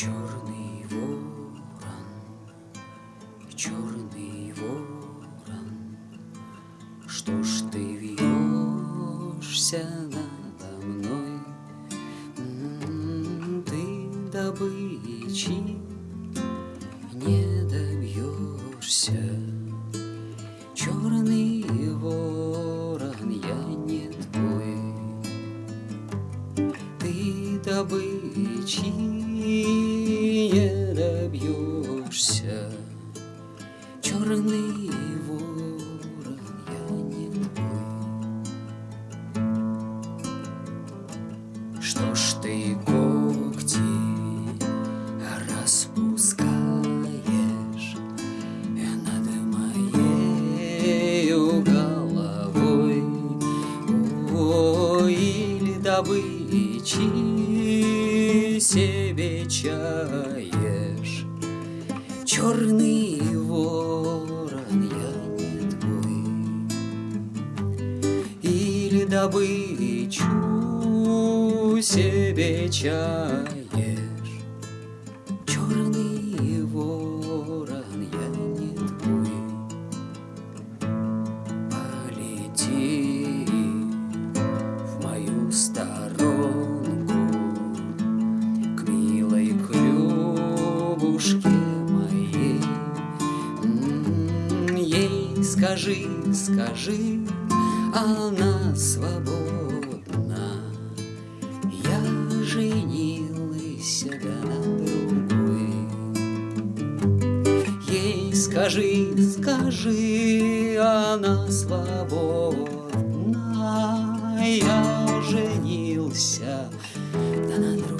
Черный ворон, черный ворон, Что ж ты вьешься надо мной? М-м, ты добычи не добьешься. Черный ворон, я не твой, ты добычи не добьешься Черный ворон, я не твой Что ж ты когти распускаешь над моею головой Ой, или добычи себе чаешь Черный ворон, я не твой. Или добычу себе чаешь скажи, скажи, она свободна. Я женился на другой. Ей скажи, скажи, она свободна. Я женился на другой.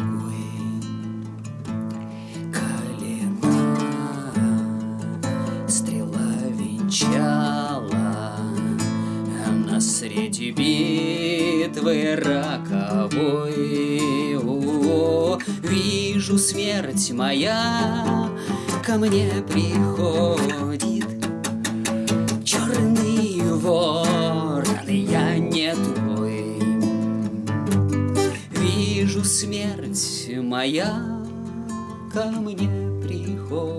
Венчала Среди битвы роковой. Вижу смерть моя ко мне приходит. Черный ворон, я не твой. Вижу смерть моя ко мне приходит